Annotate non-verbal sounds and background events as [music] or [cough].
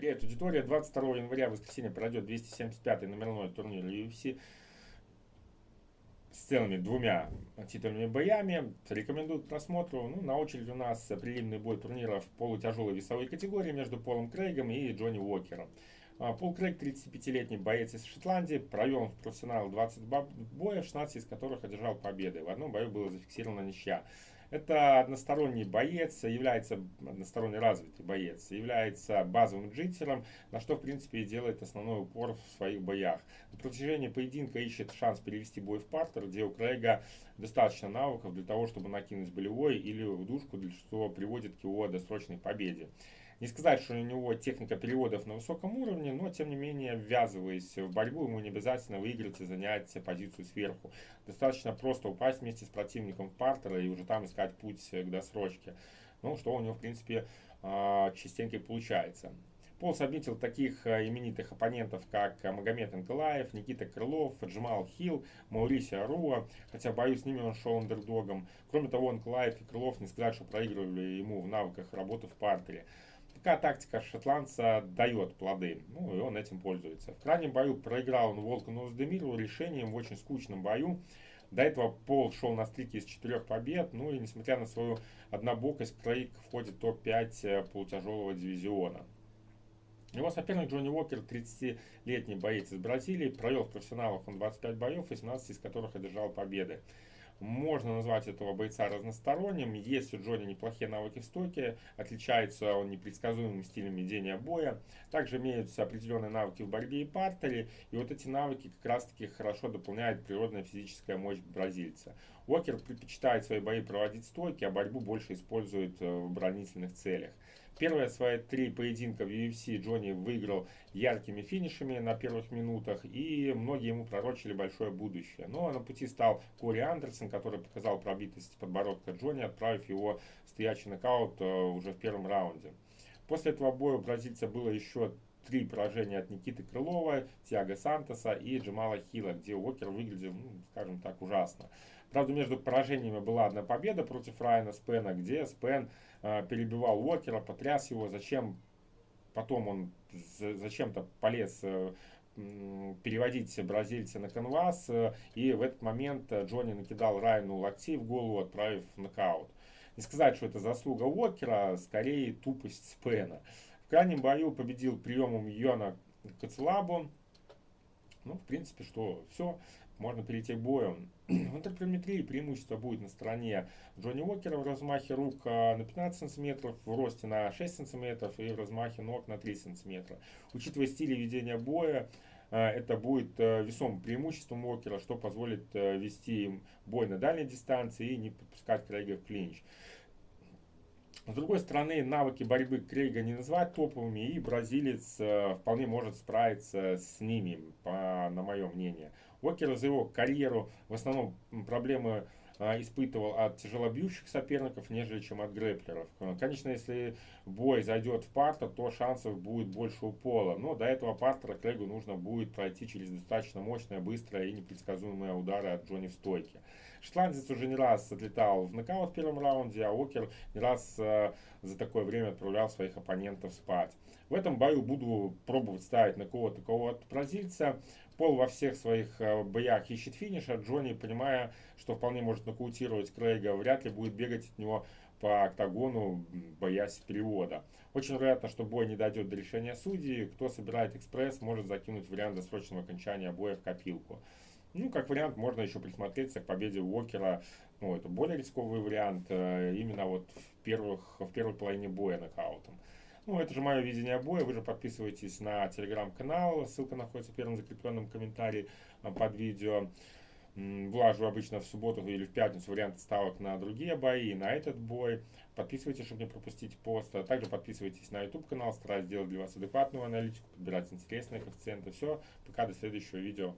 Привет, аудитория. 22 января, в воскресенье, пройдет 275-й номерной турнир UFC с целыми двумя титульными боями. Рекомендую к просмотру. Ну, на очереди у нас прилимный бой турнира в полутяжелой весовой категории между Полом Крейгом и Джонни Уокером. А, Пол Крейг, 35-летний боец из Шотландии, провел в профессионал 20 боев, 16 из которых одержал победы. В одном бою было зафиксировано ничья. Это односторонний боец, является односторонне развитый боец, является базовым джиттером, на что в принципе и делает основной упор в своих боях. На протяжении поединка ищет шанс перевести бой в партер, где у Крейга достаточно навыков для того, чтобы накинуть болевой или удушку, что приводит к его досрочной победе. Не сказать, что у него техника переводов на высоком уровне, но тем не менее, ввязываясь в борьбу, ему не обязательно выиграть и занять позицию сверху. Достаточно просто упасть вместе с противником в партера и уже там искать путь к досрочке. Ну, что у него, в принципе, а, частенько получается. Пол отметил таких а, именитых оппонентов, как Магомед Анкалаев, Никита Крылов, Джамал Хилл, Маурисио Аруа, хотя, боюсь, с ними он шел андердогом. Кроме того, Анкалаев и Крылов не сказать, что проигрывали ему в навыках работы в партере. Такая тактика шотландца дает плоды, ну и он этим пользуется. В крайнем бою проиграл он Волкану Уздемиру решением в очень скучном бою. До этого Пол шел на стрике из четырех побед, ну и несмотря на свою однобокость, Крейг входит в топ-5 э, полутяжелого дивизиона. Его соперник Джонни Уокер, 30-летний боец из Бразилии, провел в профессионалах он 25 боев, 18 из которых одержал победы. Можно назвать этого бойца разносторонним. Есть у Джонни неплохие навыки в стойке, отличается он непредсказуемым стилем ведения боя. Также имеются определенные навыки в борьбе и партере. И вот эти навыки как раз таки хорошо дополняет природная физическая мощь бразильца. Уокер предпочитает свои бои проводить стойки, а борьбу больше использует э, в оборонительных целях. Первые свои три поединка в UFC Джонни выиграл яркими финишами на первых минутах, и многие ему пророчили большое будущее. Но на пути стал Кори Андерсон, который показал пробитость подбородка Джонни, отправив его стоячий нокаут э, уже в первом раунде. После этого боя у бразильца было еще три поражения от Никиты Крылова, Тиаго Сантоса и Джамала Хилла, где Уокер выглядел, ну, скажем так, ужасно. Правда, между поражениями была одна победа против Райана Спена, где Спен э, перебивал Уокера, потряс его, зачем потом он зачем-то полез э, переводить бразильца на канвас, э, и в этот момент Джонни накидал Райану локти в голову, отправив в нокаут. Не сказать, что это заслуга Уокера, скорее тупость Спена. В крайнем бою победил приемом Йона Кацелабу. Ну, в принципе, что все можно перейти к бою. [clears throat] В интерприметрии преимущество будет на стороне Джонни Уокера в размахе рук а, на 15 см, в росте на 6 см и в размахе ног на 3 см. Учитывая стиль ведения боя, а, это будет а, весомым преимуществом Уокера, что позволит вести бой на дальней дистанции и не подпускать Крейга в клинч. С другой стороны, навыки борьбы Крейга не назвать топовыми, и бразилец вполне может справиться с ними, по, на мое мнение. Уокер за его карьеру в основном проблемы испытывал от тяжелобьющих соперников, нежели чем от грэплеров. Конечно, если бой зайдет в партер, то шансов будет больше у пола. Но до этого партера Крейгу нужно будет пройти через достаточно мощное, быстрое и непредсказуемые удары от Джонни в стойке. Шотландец уже не раз отлетал в нокаут в первом раунде, а Уокер не раз э, за такое время отправлял своих оппонентов спать. В этом бою буду пробовать ставить на кого-то кого-то бразильца. Пол во всех своих э, боях ищет финиша. Джонни, понимая, что вполне может нокаутировать Крейга, вряд ли будет бегать от него по октагону, боясь перевода. Очень вероятно, что бой не дойдет до решения судьи. Кто собирает экспресс, может закинуть вариант досрочного окончания боя в копилку. Ну, как вариант, можно еще присмотреться к победе Уокера. Ну, это более рисковый вариант, э, именно вот в, первых, в первой половине боя нокаутом. Ну, это же мое видение боя. Вы же подписывайтесь на телеграм-канал. Ссылка находится в первом закрепленном комментарии а, под видео. Влажу обычно в субботу или в пятницу варианты ставок на другие бои, на этот бой. Подписывайтесь, чтобы не пропустить пост. А также подписывайтесь на YouTube канал. Стараюсь сделать для вас адекватную аналитику, подбирать интересные коэффициенты. Все, пока до следующего видео.